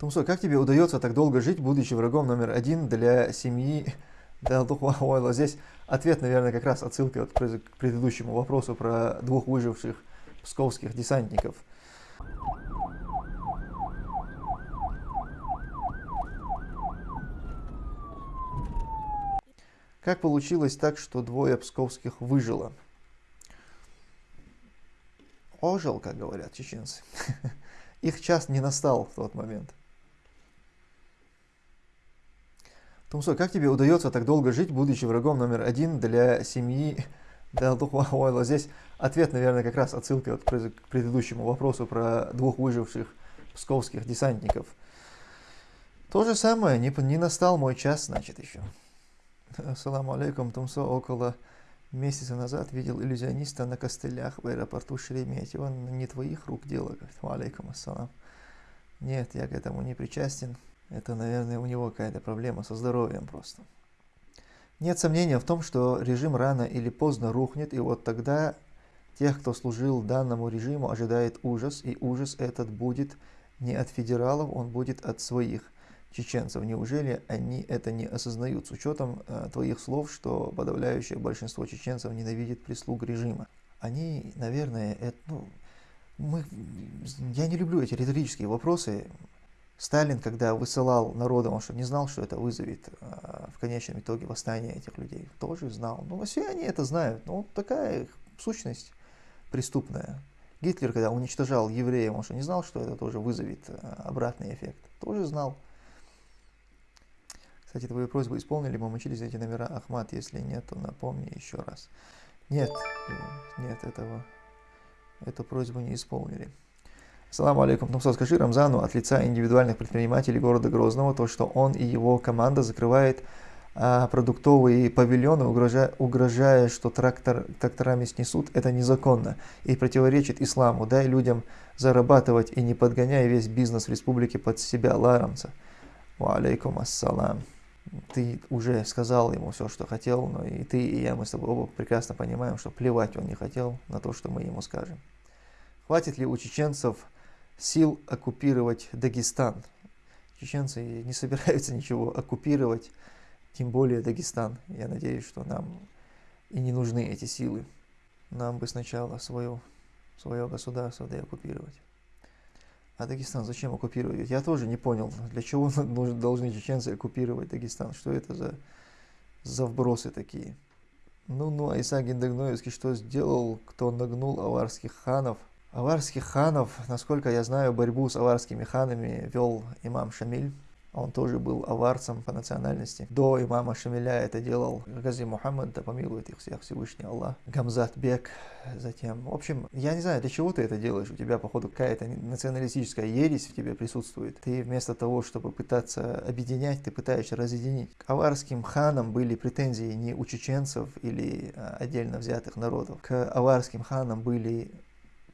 Тумсо, как тебе удается так долго жить, будучи врагом номер один для семьи Далдухуайла? Здесь ответ, наверное, как раз отсылка вот к предыдущему вопросу про двух выживших псковских десантников. Как получилось так, что двое псковских выжило? Ожил, как говорят чеченцы. Их час не настал в тот момент. Тумсой, как тебе удается так долго жить, будучи врагом номер один для семьи Далдухуайла? Здесь ответ, наверное, как раз отсылка вот к предыдущему вопросу про двух выживших псковских десантников. То же самое, не, не настал мой час, значит, еще. Ассаламу алейкум, Тумсо, около месяца назад видел иллюзиониста на костылях в аэропорту Шереметьево. Не твоих рук дело, говорит, алейкум ассалам. Нет, я к этому не причастен. Это, наверное, у него какая-то проблема со здоровьем просто. Нет сомнения в том, что режим рано или поздно рухнет, и вот тогда тех, кто служил данному режиму, ожидает ужас, и ужас этот будет не от федералов, он будет от своих чеченцев. Неужели они это не осознают с учетом э, твоих слов, что подавляющее большинство чеченцев ненавидит прислуг режима? Они, наверное, это, ну, мы, я не люблю эти риторические вопросы. Сталин, когда высылал народом, он что, не знал, что это вызовет э, в конечном итоге восстание этих людей? Тоже знал. Ну, все они это знают. Ну, такая их сущность преступная. Гитлер, когда уничтожал евреев, он что, не знал, что это тоже вызовет э, обратный эффект? Тоже знал. Кстати, твою просьбу исполнили, мы мучились эти номера Ахмат. Если нет, то напомни еще раз. Нет, э, нет, этого, эту просьбу не исполнили. Саламу алейкум. Тумсо, скажи Рамзану от лица индивидуальных предпринимателей города Грозного, то, что он и его команда закрывает а, продуктовые павильоны, угрожая, угрожая, что трактор, тракторами снесут, это незаконно и противоречит исламу. Дай людям зарабатывать и не подгоняй весь бизнес в республике под себя, ларамца. Алейкум ассалам. Ты уже сказал ему все, что хотел, но и ты, и я, мы с тобой оба прекрасно понимаем, что плевать он не хотел на то, что мы ему скажем. Хватит ли у чеченцев сил оккупировать Дагестан. Чеченцы не собираются ничего оккупировать, тем более Дагестан. Я надеюсь, что нам и не нужны эти силы. Нам бы сначала свое, свое государство да оккупировать. А Дагестан зачем оккупировать? Я тоже не понял, для чего должны чеченцы оккупировать Дагестан. Что это за, за вбросы такие? Ну, ну, а Исаак Гиндагноевский что сделал, кто нагнул аварских ханов – Аварских ханов, насколько я знаю, борьбу с аварскими ханами вел имам Шамиль. Он тоже был аварцем по национальности. До имама Шамиля это делал Гази Мухаммад, да помилует их всех Всевышний Аллах. Гамзат Бек, затем. В общем, я не знаю, для чего ты это делаешь. У тебя, походу, какая-то националистическая ересь в тебе присутствует. Ты вместо того, чтобы пытаться объединять, ты пытаешься разъединить. К аварским ханам были претензии не у чеченцев или а, отдельно взятых народов. К аварским ханам были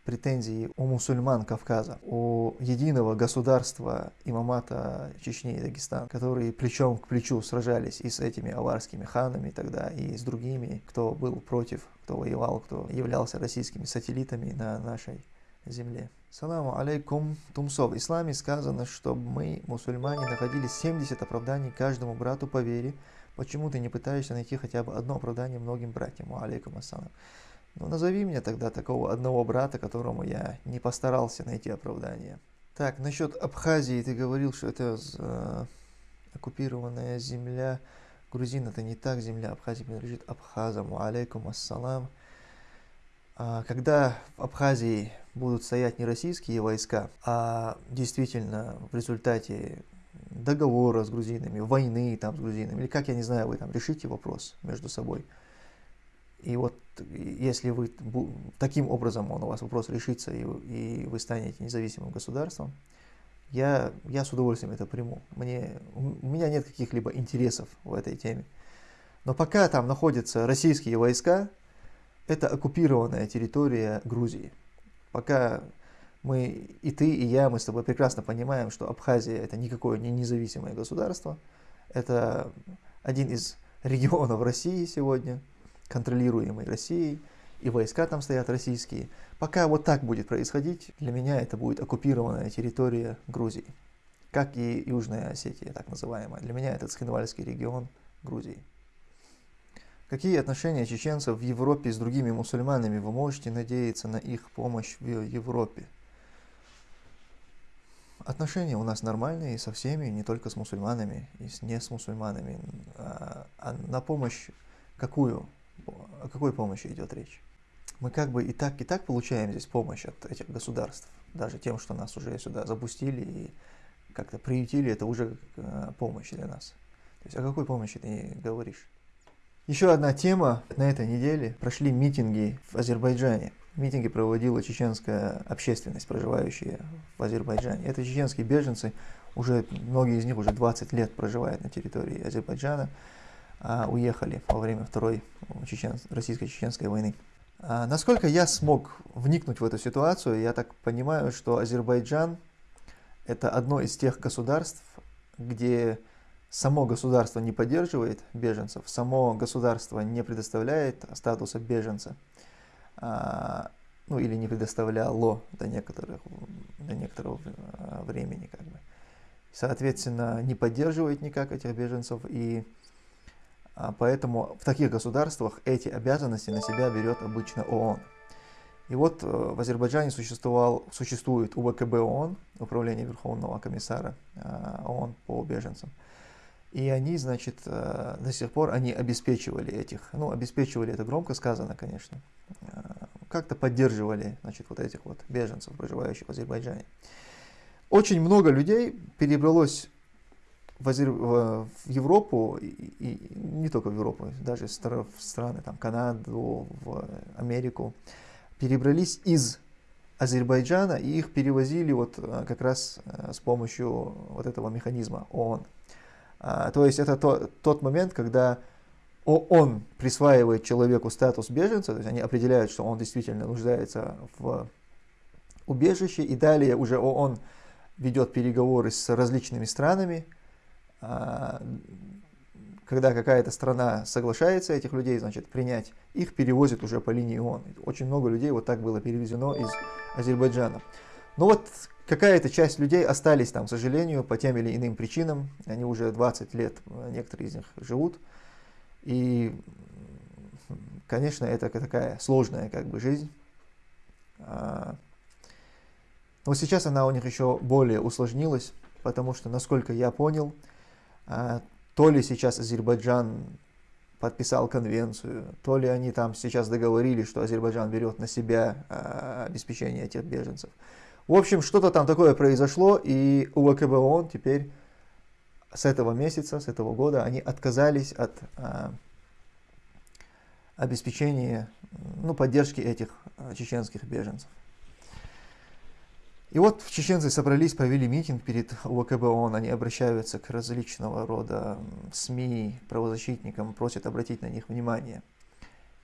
претензии у мусульман Кавказа, у единого государства имамата Чечни и Дагестан, которые плечом к плечу сражались и с этими аварскими ханами тогда, и с другими, кто был против, кто воевал, кто являлся российскими сателлитами на нашей земле. Саламу алейкум Тумсо. В исламе сказано, что мы, мусульмане, находили 70 оправданий каждому брату по вере. Почему ты не пытаешься найти хотя бы одно оправдание многим братьям? Алейкум ассалам. Ну, назови мне тогда такого одного брата, которому я не постарался найти оправдание. Так, насчет Абхазии ты говорил, что это э, оккупированная земля. Грузин это не так, земля Абхазии принадлежит Абхазам. Алейкум ассалам. А, когда в Абхазии будут стоять не российские войска, а действительно в результате договора с грузинами, войны там с грузинами, или как, я не знаю, вы там решите вопрос между собой – и вот если вы таким образом он у вас вопрос решится, и, и вы станете независимым государством, я, я с удовольствием это приму. Мне, у меня нет каких-либо интересов в этой теме. Но пока там находятся российские войска, это оккупированная территория Грузии. Пока мы, и ты, и я, мы с тобой прекрасно понимаем, что Абхазия это никакое не независимое государство. Это один из регионов России сегодня – контролируемой Россией, и войска там стоят российские. Пока вот так будет происходить, для меня это будет оккупированная территория Грузии. как и Южная Осетия, так называемая. Для меня это Цхинвальский регион Грузии. Какие отношения чеченцев в Европе с другими мусульманами? Вы можете надеяться на их помощь в Европе? Отношения у нас нормальные со всеми, не только с мусульманами и не с мусульманами. А, а на помощь какую? О какой помощи идет речь? Мы как бы и так, и так получаем здесь помощь от этих государств. Даже тем, что нас уже сюда запустили и как-то приютили, это уже э, помощь для нас. То есть о какой помощи ты говоришь? Еще одна тема. На этой неделе прошли митинги в Азербайджане. Митинги проводила чеченская общественность, проживающая в Азербайджане. Это чеченские беженцы, уже многие из них уже 20 лет проживают на территории Азербайджана, уехали во время Второй чечен... российско-чеченской войны. А насколько я смог вникнуть в эту ситуацию, я так понимаю, что Азербайджан это одно из тех государств, где само государство не поддерживает беженцев, само государство не предоставляет статуса беженца, а, ну или не предоставляло до, некоторых, до некоторого а, времени. Как бы. Соответственно, не поддерживает никак этих беженцев, и а, поэтому в таких государствах эти обязанности на себя берет обычно ООН. И вот э, в Азербайджане существовал, существует УВКБ ООН, Управление Верховного комиссара ООН по беженцам. И они, значит, э, до сих пор они обеспечивали этих, ну, обеспечивали это громко сказано, конечно, э, как-то поддерживали, значит, вот этих вот беженцев, проживающих в Азербайджане. Очень много людей перебралось в, Азер... в Европу, и, и не только в Европу, даже в страны, там, Канаду, в Америку, перебрались из Азербайджана, и их перевозили вот э, как раз с помощью вот этого механизма ООН. А, то есть это то, тот момент, когда он присваивает человеку статус беженца, то есть они определяют, что он действительно нуждается в убежище, и далее уже ООН ведет переговоры с различными странами, когда какая-то страна соглашается этих людей, значит, принять, их перевозят уже по линии ООН. Очень много людей вот так было перевезено из Азербайджана. Но вот Какая-то часть людей остались там, к сожалению, по тем или иным причинам. Они уже 20 лет, некоторые из них живут. И, конечно, это такая сложная как бы жизнь. А, но сейчас она у них еще более усложнилась, потому что, насколько я понял, а, то ли сейчас Азербайджан подписал конвенцию, то ли они там сейчас договорились, что Азербайджан берет на себя а, обеспечение этих беженцев. В общем, что-то там такое произошло, и УВКБ ООН теперь с этого месяца, с этого года, они отказались от а, обеспечения, ну, поддержки этих а, чеченских беженцев. И вот чеченцы собрались, провели митинг перед УВКБ ООН, они обращаются к различного рода СМИ, правозащитникам, просят обратить на них внимание.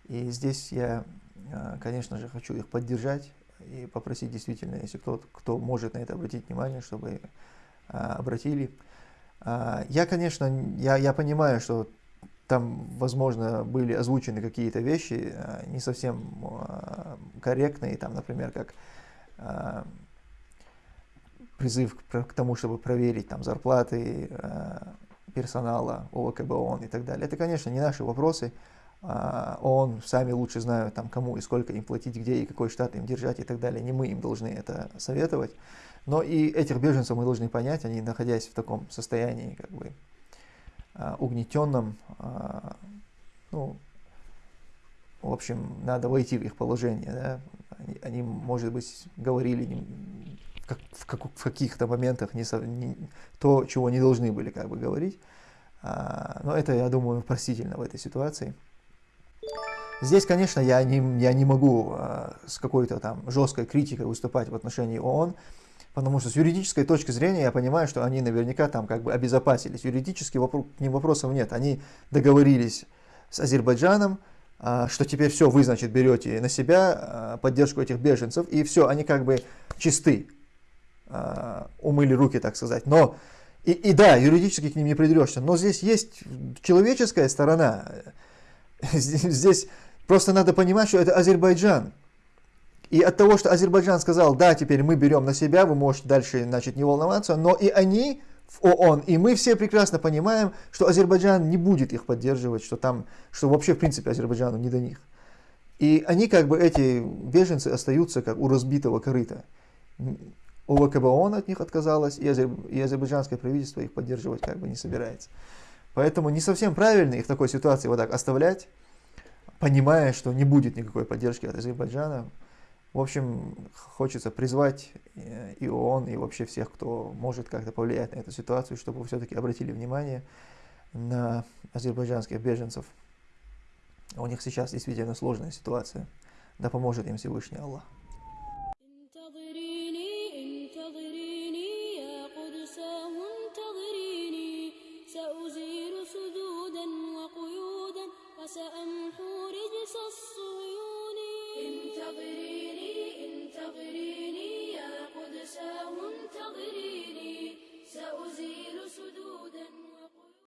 И здесь я, а, конечно же, хочу их поддержать, и попросить действительно, если кто, кто может на это обратить внимание, чтобы а, обратили. А, я, конечно, я, я понимаю, что там, возможно, были озвучены какие-то вещи не совсем корректные, там, например, как призыв к, к тому, чтобы проверить там зарплаты а, персонала ОВКБ ООН и так далее. Это, конечно, не наши вопросы, а, ООН сами лучше знают, там, кому и сколько им платить, где и какой штат им держать и так далее. Не мы им должны это советовать. Но и этих беженцев мы должны понять, они находясь в таком состоянии, как бы, а, угнетенном, а, ну, в общем, надо войти в их положение. Да? Они, они, может быть, говорили как, в, как, в каких-то моментах не, не, то, чего не должны были как бы говорить. А, но это, я думаю, простительно в этой ситуации. Здесь, конечно, я не, я не могу э, с какой-то там жесткой критикой выступать в отношении ООН, потому что с юридической точки зрения я понимаю, что они наверняка там как бы обезопасились. Юридически вопро к ним вопросов нет. Они договорились с Азербайджаном, э, что теперь все, вы, значит, берете на себя э, поддержку этих беженцев, и все, они как бы чисты, э, умыли руки, так сказать. Но, и, и да, юридически к ним не придерешься, но здесь есть человеческая сторона. Здесь Просто надо понимать, что это Азербайджан. И от того, что Азербайджан сказал, да, теперь мы берем на себя, вы можете дальше значит, не волноваться, но и они в ООН, и мы все прекрасно понимаем, что Азербайджан не будет их поддерживать, что там, что вообще в принципе Азербайджану не до них. И они как бы, эти беженцы остаются как у разбитого корыта. ОВКБ ООН от них отказалась, и, азер, и азербайджанское правительство их поддерживать как бы не собирается. Поэтому не совсем правильно их в такой ситуации вот так оставлять, понимая, что не будет никакой поддержки от Азербайджана. В общем, хочется призвать э, и ООН, и вообще всех, кто может как-то повлиять на эту ситуацию, чтобы все-таки обратили внимание на азербайджанских беженцев. У них сейчас действительно сложная ситуация. Да поможет им Всевышний Аллах.